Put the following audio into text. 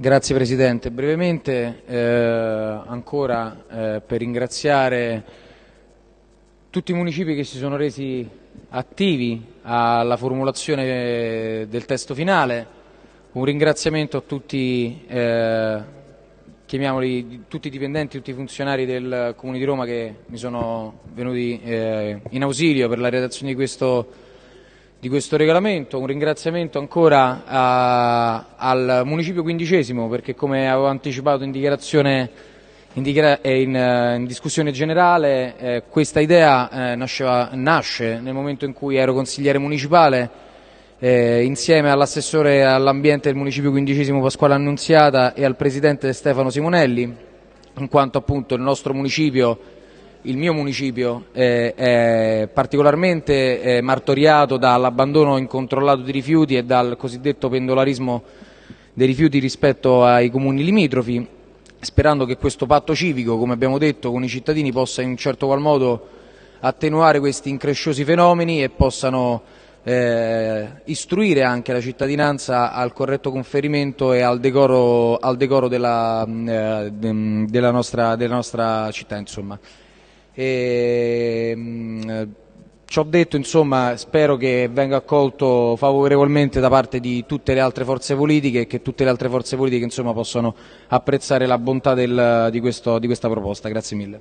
Grazie Presidente. Brevemente eh, ancora eh, per ringraziare tutti i municipi che si sono resi attivi alla formulazione del testo finale, un ringraziamento a tutti, eh, tutti i dipendenti, tutti i funzionari del Comune di Roma che mi sono venuti eh, in ausilio per la redazione di questo di questo regolamento, un ringraziamento ancora a, al Municipio quindicesimo perché come avevo anticipato in in, dichiara in, in discussione generale eh, questa idea eh, nasceva, nasce nel momento in cui ero consigliere municipale eh, insieme all'assessore all'ambiente del Municipio quindicesimo Pasquale Annunziata e al Presidente Stefano Simonelli in quanto appunto il nostro municipio il mio municipio eh, è particolarmente eh, martoriato dall'abbandono incontrollato di rifiuti e dal cosiddetto pendolarismo dei rifiuti rispetto ai comuni limitrofi, sperando che questo patto civico, come abbiamo detto, con i cittadini possa in un certo qual modo attenuare questi incresciosi fenomeni e possano eh, istruire anche la cittadinanza al corretto conferimento e al decoro, al decoro della, eh, della, nostra, della nostra città. Insomma. E, mh, ci detto, insomma, spero che venga accolto favorevolmente da parte di tutte le altre forze politiche e che tutte le altre forze politiche insomma, possano apprezzare la bontà del, di, questo, di questa proposta. Grazie mille.